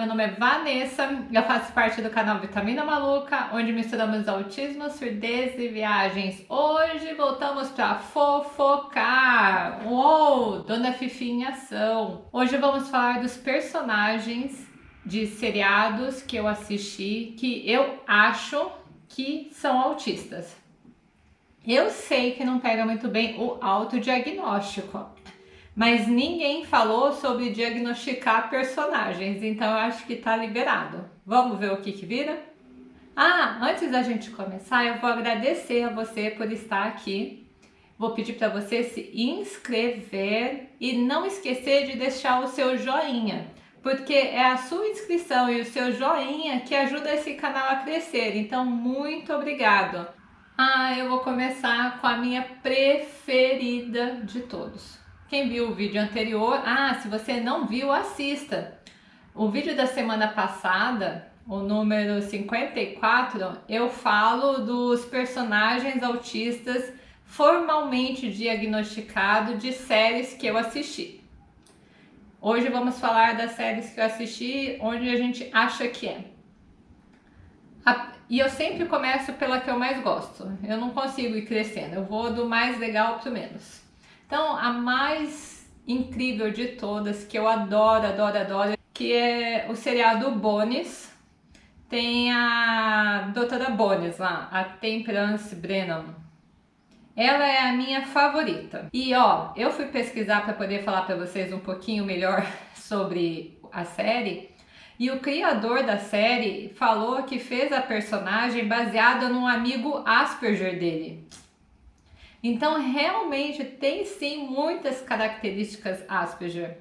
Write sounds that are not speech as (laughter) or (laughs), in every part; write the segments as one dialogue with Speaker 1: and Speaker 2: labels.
Speaker 1: meu nome é Vanessa, eu faço parte do canal Vitamina Maluca, onde misturamos autismo, surdez e viagens. Hoje voltamos para fofocar! Uou, Dona Fifi em ação! Hoje vamos falar dos personagens de seriados que eu assisti que eu acho que são autistas. Eu sei que não pega muito bem o autodiagnóstico, mas ninguém falou sobre diagnosticar personagens, então eu acho que tá liberado. Vamos ver o que que vira? Ah, antes da gente começar, eu vou agradecer a você por estar aqui. Vou pedir para você se inscrever e não esquecer de deixar o seu joinha, porque é a sua inscrição e o seu joinha que ajuda esse canal a crescer. Então, muito obrigado. Ah, eu vou começar com a minha preferida de todos. Quem viu o vídeo anterior, ah, se você não viu, assista. O vídeo da semana passada, o número 54, eu falo dos personagens autistas formalmente diagnosticados de séries que eu assisti. Hoje vamos falar das séries que eu assisti, onde a gente acha que é. E eu sempre começo pela que eu mais gosto. Eu não consigo ir crescendo, eu vou do mais legal para o menos. Então, a mais incrível de todas, que eu adoro, adoro, adoro, que é o seriado Bones. Tem a doutora Bones lá, a Temperance Brennan. Ela é a minha favorita. E ó, eu fui pesquisar para poder falar para vocês um pouquinho melhor (laughs) sobre a série. E o criador da série falou que fez a personagem baseada num amigo Asperger dele. Então, realmente tem sim muitas características Asperger.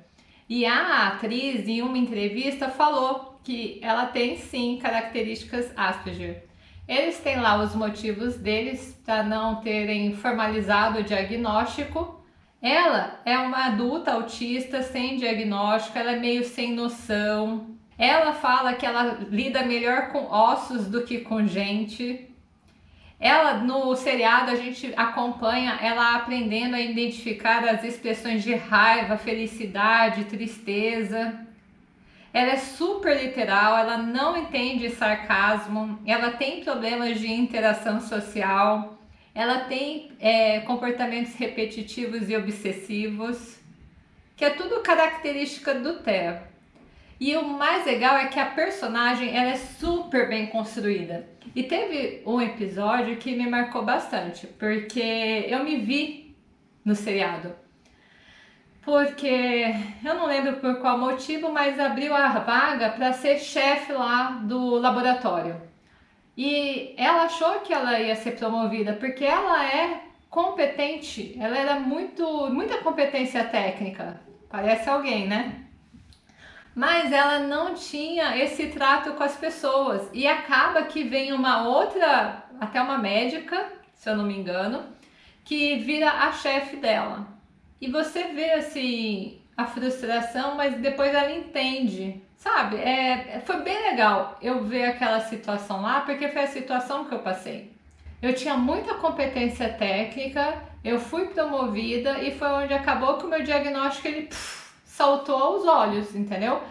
Speaker 1: E a atriz, em uma entrevista, falou que ela tem sim características Asperger. Eles têm lá os motivos deles para não terem formalizado o diagnóstico. Ela é uma adulta autista sem diagnóstico, ela é meio sem noção. Ela fala que ela lida melhor com ossos do que com gente. Ela, no seriado, a gente acompanha ela aprendendo a identificar as expressões de raiva, felicidade, tristeza. Ela é super literal, ela não entende sarcasmo, ela tem problemas de interação social, ela tem é, comportamentos repetitivos e obsessivos, que é tudo característica do Theo. E o mais legal é que a personagem ela é super bem construída. E teve um episódio que me marcou bastante, porque eu me vi no seriado. Porque eu não lembro por qual motivo, mas abriu a vaga para ser chefe lá do laboratório. E ela achou que ela ia ser promovida, porque ela é competente, ela era muito, muita competência técnica. Parece alguém, né? Mas ela não tinha esse trato com as pessoas e acaba que vem uma outra, até uma médica, se eu não me engano, que vira a chefe dela. E você vê assim a frustração, mas depois ela entende, sabe? É, foi bem legal eu ver aquela situação lá, porque foi a situação que eu passei. Eu tinha muita competência técnica, eu fui promovida e foi onde acabou que o meu diagnóstico ele pff, saltou aos olhos, entendeu?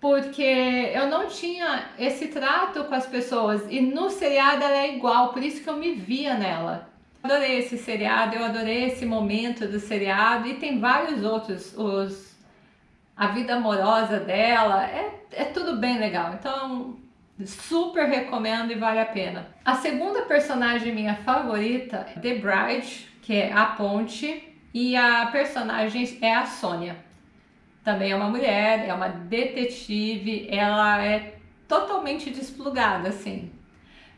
Speaker 1: Porque eu não tinha esse trato com as pessoas e no seriado ela é igual, por isso que eu me via nela. Adorei esse seriado, eu adorei esse momento do seriado e tem vários outros, os a vida amorosa dela, é, é tudo bem legal. Então, super recomendo e vale a pena. A segunda personagem minha favorita é The Bride, que é a Ponte, e a personagem é a Sônia também é uma mulher, é uma detetive, ela é totalmente desplugada, assim.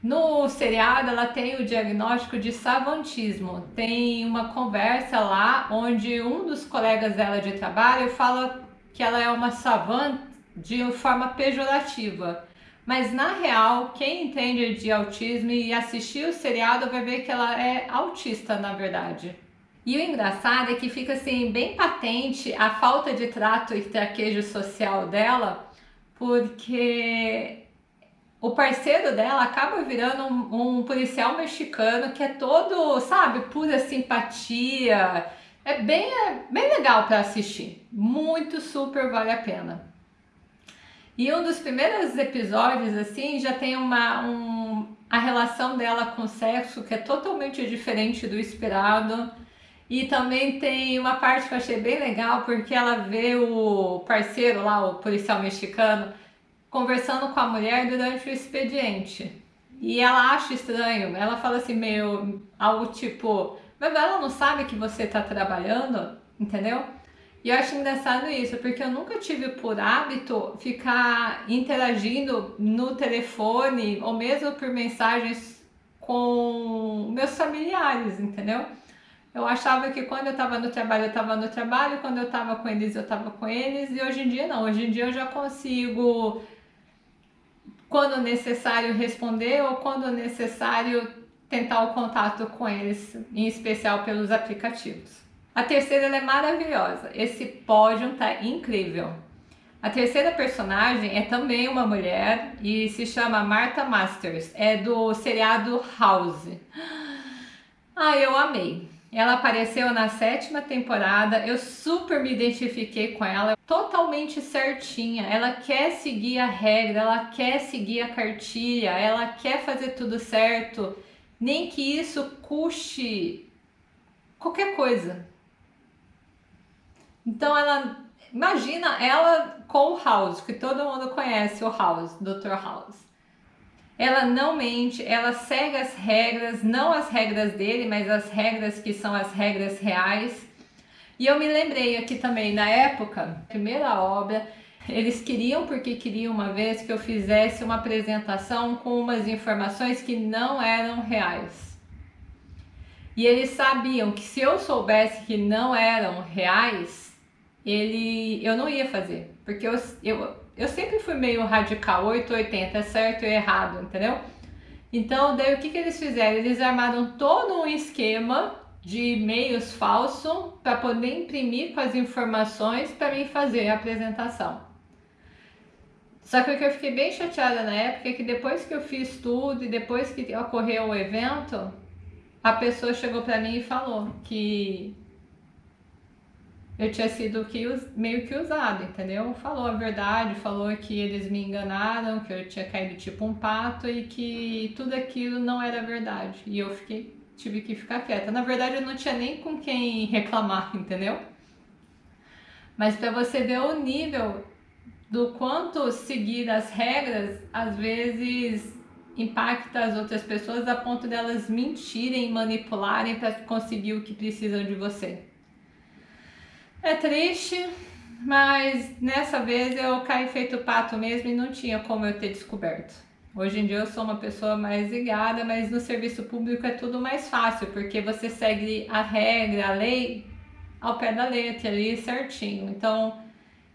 Speaker 1: No seriado, ela tem o diagnóstico de savantismo. Tem uma conversa lá onde um dos colegas dela de trabalho fala que ela é uma savant de forma pejorativa. Mas na real, quem entende de autismo e assistir o seriado vai ver que ela é autista, na verdade. E o engraçado é que fica assim bem patente a falta de trato e traquejo social dela, porque o parceiro dela acaba virando um, um, policial mexicano que é todo, sabe, pura simpatia. É bem, é bem legal para assistir. Muito super vale a pena. E um dos primeiros episódios, assim, já tem uma, um, a relação dela com o sexo que é totalmente diferente do esperado. E também tem uma parte que eu achei bem legal, porque ela vê o parceiro lá, o policial mexicano, conversando com a mulher durante o expediente. E ela acha estranho, ela fala assim, meio algo tipo, mas ela não sabe que você está trabalhando, entendeu? E eu acho engraçado isso, porque eu nunca tive por hábito ficar interagindo no telefone ou mesmo por mensagens com meus familiares, entendeu? Eu achava que quando eu estava no trabalho, eu estava no trabalho, quando eu estava com eles, eu estava com eles, e hoje em dia não. Hoje em dia eu já consigo, quando necessário, responder ou quando necessário, tentar o contato com eles, em especial pelos aplicativos. A terceira é maravilhosa. Esse pódio tá incrível. A terceira personagem é também uma mulher e se chama Martha Masters. É do seriado House. Ah, eu amei. Ela apareceu na sétima temporada, eu super me identifiquei com ela, totalmente certinha. Ela quer seguir a regra, ela quer seguir a cartilha, ela quer fazer tudo certo, nem que isso custe qualquer coisa. Então ela imagina ela com o House, que todo mundo conhece o House, Dr. House. Ela não mente, ela segue as regras, não as regras dele, mas as regras que são as regras reais. E eu me lembrei aqui também, na época, primeira obra, eles queriam, porque queriam uma vez que eu fizesse uma apresentação com umas informações que não eram reais. E eles sabiam que se eu soubesse que não eram reais, ele, eu não ia fazer, porque eu, eu, eu sempre fui meio radical, 880, é certo e errado, entendeu? Então, daí o que, que eles fizeram? Eles armaram todo um esquema de e-mails falso para poder imprimir com as informações para mim fazer a apresentação. Só que o que eu fiquei bem chateada na época é que depois que eu fiz tudo e depois que ocorreu o evento, a pessoa chegou para mim e falou que eu tinha sido que, meio que usado, entendeu? Falou a verdade, falou que eles me enganaram, que eu tinha caído tipo um pato e que tudo aquilo não era verdade. E eu fiquei, tive que ficar quieta. Na verdade, eu não tinha nem com quem reclamar, entendeu? Mas para você ver o nível do quanto seguir as regras, às vezes impacta as outras pessoas a ponto delas mentirem, manipularem para conseguir o que precisam de você. É triste, mas nessa vez eu caí feito pato mesmo e não tinha como eu ter descoberto. Hoje em dia eu sou uma pessoa mais ligada, mas no serviço público é tudo mais fácil, porque você segue a regra, a lei ao pé da letra ali certinho. Então,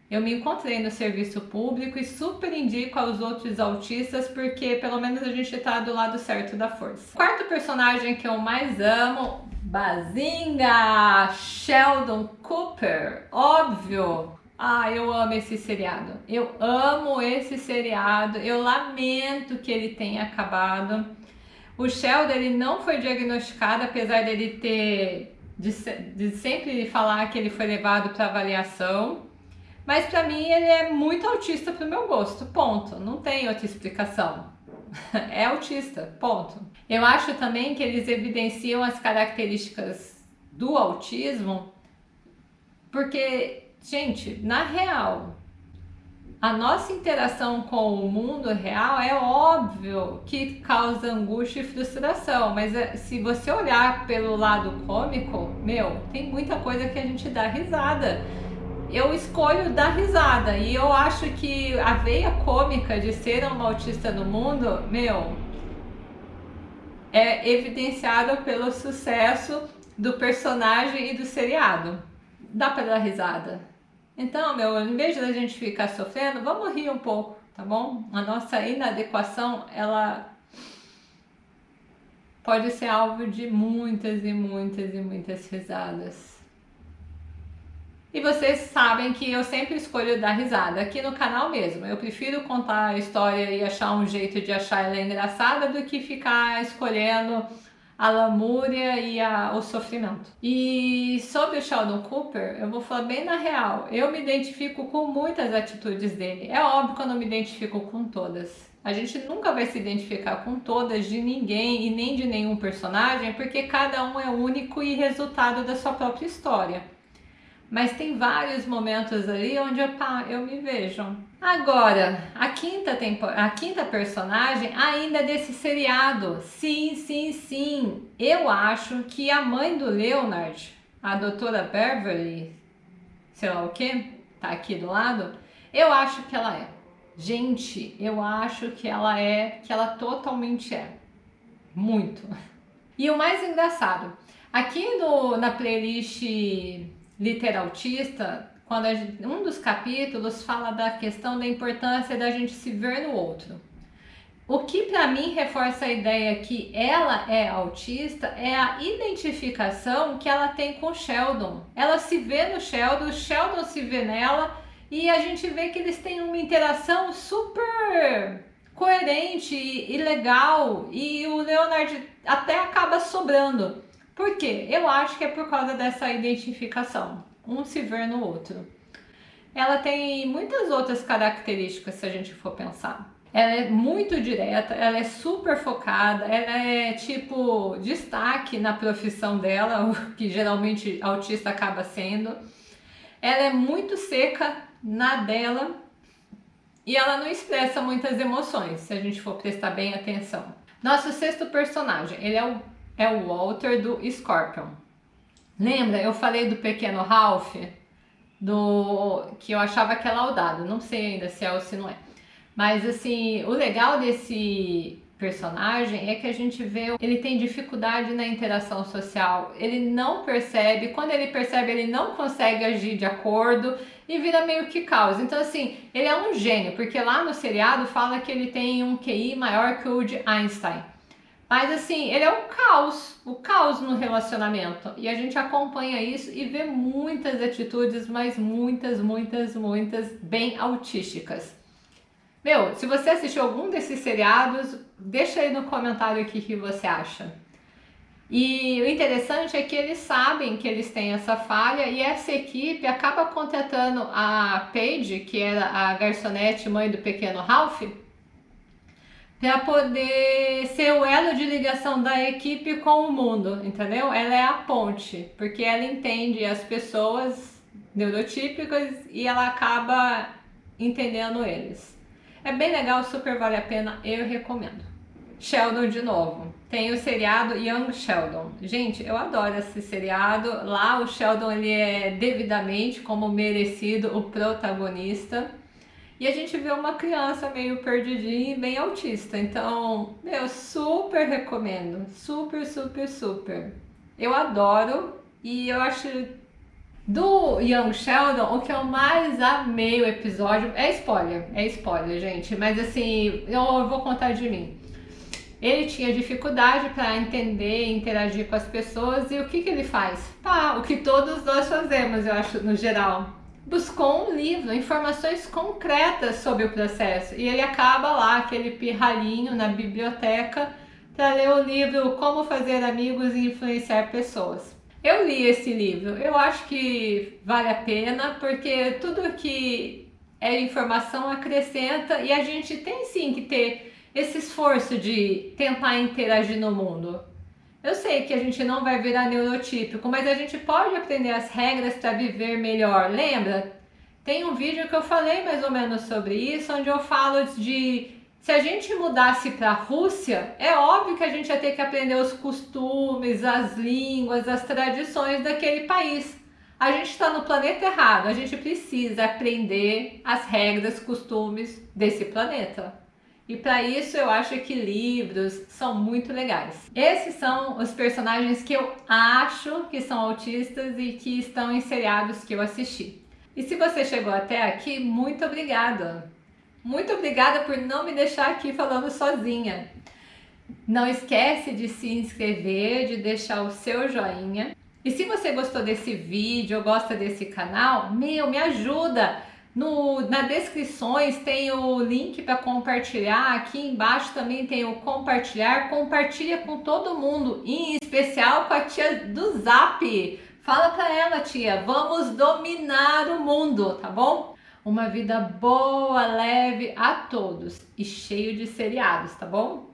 Speaker 1: eu me encontrei no serviço público e super indico aos outros autistas, porque pelo menos a gente tá do lado certo da força. O quarto personagem que eu mais amo Bazinga! Sheldon Cooper, óbvio! Ah, eu amo esse seriado. Eu amo esse seriado. Eu lamento que ele tenha acabado. O Sheldon ele não foi diagnosticado, apesar dele ter de, de sempre falar que ele foi levado para avaliação. Mas para mim ele é muito autista para o meu gosto. Ponto. Não tem outra explicação. (laughs) é autista. Ponto. Eu acho também que eles evidenciam as características do autismo, porque, gente, na real, a nossa interação com o mundo real é óbvio que causa angústia e frustração, mas é, se você olhar pelo lado cômico, meu, tem muita coisa que a gente dá risada. Eu escolho dar risada e eu acho que a veia cômica de ser um autista no mundo, meu, é evidenciada pelo sucesso do personagem e do seriado. Dá para dar risada. Então, meu, em vez de a gente ficar sofrendo, vamos rir um pouco, tá bom? A nossa inadequação, ela pode ser alvo de muitas e muitas e muitas risadas. E vocês sabem que eu sempre escolho dar risada, aqui no canal mesmo. Eu prefiro contar a história e achar um jeito de achar ela engraçada do que ficar escolhendo a lamúria e a, o sofrimento. E sobre o Sheldon Cooper, eu vou falar bem na real, eu me identifico com muitas atitudes dele. É óbvio que eu não me identifico com todas. A gente nunca vai se identificar com todas de ninguém e nem de nenhum personagem, porque cada um é único e resultado da sua própria história. Mas tem vários momentos ali onde eu, eu me vejo. Agora, a quinta, a quinta personagem ainda é desse seriado. Sim, sim, sim. Eu acho que a mãe do Leonard, a doutora Beverly, sei lá o que, tá aqui do lado, eu acho que ela é. Gente, eu acho que ela é, que ela totalmente é. Muito. E o mais engraçado, aqui no, na playlist Literaltista, quando gente, um dos capítulos fala da questão da importância da gente se ver no outro. O que para mim reforça a ideia que ela é autista é a identificação que ela tem com Sheldon. Ela se vê no Sheldon, Sheldon se vê nela e a gente vê que eles têm uma interação super coerente e legal e o Leonard até acaba sobrando. Por quê? Eu acho que é por causa dessa identificação, um se ver no outro. Ela tem muitas outras características se a gente for pensar. Ela é muito direta, ela é super focada, ela é tipo destaque na profissão dela, (laughs) o que geralmente autista acaba sendo. Ela é muito seca na dela e ela não expressa muitas emoções, se a gente for prestar bem atenção. Nosso sexto personagem, ele é o, é o Walter do Scorpion. Lembra, eu falei do pequeno Ralph, do que eu achava que é laudado, não sei ainda se é ou se não é. Mas assim, o legal desse personagem é que a gente vê ele tem dificuldade na interação social, ele não percebe, quando ele percebe ele não consegue agir de acordo e vira meio que caos. Então assim, ele é um gênio, porque lá no seriado fala que ele tem um QI maior que o de Einstein. Mas assim, ele é o caos, o caos no relacionamento. E a gente acompanha isso e vê muitas atitudes, mas muitas, muitas, muitas bem autísticas. Meu, se você assistiu algum desses seriados, deixa aí no comentário o que você acha. E o interessante é que eles sabem que eles têm essa falha e essa equipe acaba contratando a Paige, que era a garçonete mãe do pequeno Ralph, para poder ser o elo de ligação da equipe com o mundo, entendeu? Ela é a ponte, porque ela entende as pessoas neurotípicas e ela acaba entendendo eles. É bem legal, super vale a pena, eu recomendo. Sheldon de novo. Tem o seriado Young Sheldon. Gente, eu adoro esse seriado. Lá o Sheldon ele é devidamente, como merecido, o protagonista. E a gente vê uma criança meio perdidinha e bem autista. Então, eu super recomendo. Super, super, super. Eu adoro e eu acho do Young Sheldon, o que eu mais amei o episódio é spoiler, é spoiler, gente, mas assim, eu vou contar de mim. Ele tinha dificuldade para entender e interagir com as pessoas e o que, que ele faz? Pá, o que todos nós fazemos, eu acho, no geral. Buscou um livro, informações concretas sobre o processo e ele acaba lá, aquele pirralhinho na biblioteca, para ler o livro Como Fazer Amigos e Influenciar Pessoas. Eu li esse livro, eu acho que vale a pena, porque tudo que é informação acrescenta e a gente tem sim que ter esse esforço de tentar interagir no mundo. Eu sei que a gente não vai virar neurotípico, mas a gente pode aprender as regras para viver melhor. Lembra? Tem um vídeo que eu falei mais ou menos sobre isso, onde eu falo de se a gente mudasse para a Rússia, é óbvio que a gente ia ter que aprender os costumes, as línguas, as tradições daquele país. A gente está no planeta errado, a gente precisa aprender as regras, costumes desse planeta. E para isso eu acho que livros são muito legais. Esses são os personagens que eu acho que são autistas e que estão em seriados que eu assisti. E se você chegou até aqui, muito obrigada! Muito obrigada por não me deixar aqui falando sozinha. Não esquece de se inscrever, de deixar o seu joinha. E se você gostou desse vídeo ou gosta desse canal, meu, me ajuda! No, na descrições tem o link para compartilhar. Aqui embaixo também tem o compartilhar. Compartilha com todo mundo, em especial com a tia do Zap. Fala para ela, tia, vamos dominar o mundo, tá bom? Uma vida boa, leve a todos e cheio de seriados, tá bom?